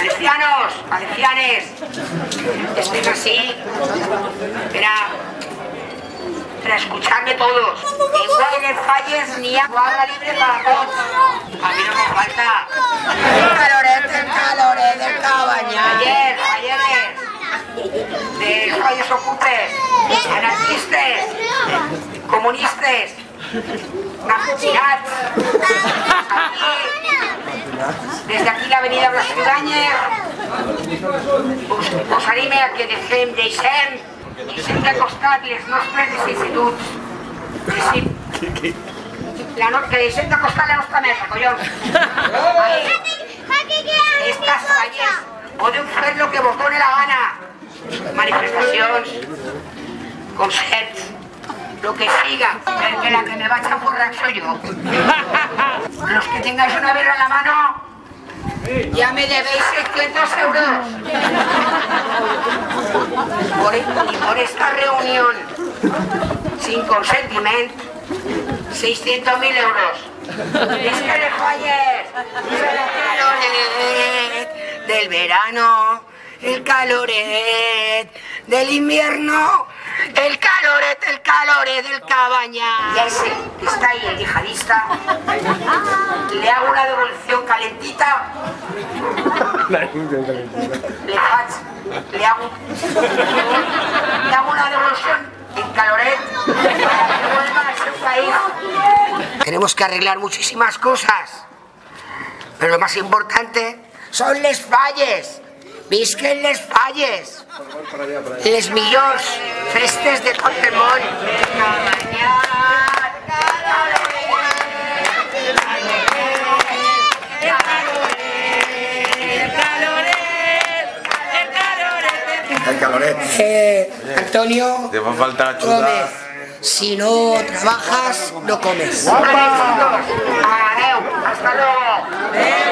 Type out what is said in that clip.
Valencianos, valencianes, esto es así. Era para escucharme todos. Igual en falles ni agua libre para todos. A mí no me falta. El caloret, el caloret del cabañal. Ayer, ayer, de falles ocupes, anarquistes, comunistes, nacionats. Desde aquí la avenida Blas Ciudadañez us, us anime a que deixem, deixem, deixem de costat les nostres vicissituds. Deixem, la que deixem de costat la nostra mesa, collons. Estas falles podeu fer lo que vos done la gana. Manifestacions, concerts, lo que siga, porque la que me va a chaporrar soy yo. Que tengáis una birra en la mano, ya me debéis 600 euros. Por, y por esta reunión, sin consentimiento, 600.000 euros. Es que. El caloret del verano, el caloret del invierno, el caloret, el caloret del cabaña. Y a ese que está ahí, el yihadista, le hago una devolución calentita le faig, le hago, le hago una devolución en caloret para que vuelva a su país. Tenemos que arreglar muchísimas cosas, pero lo más importante son les falles. Visquen les falles. Les millors festes de tot Eh, Antonio Te va a faltar. Gómez, si no trabajas, no comes. Hasta luego.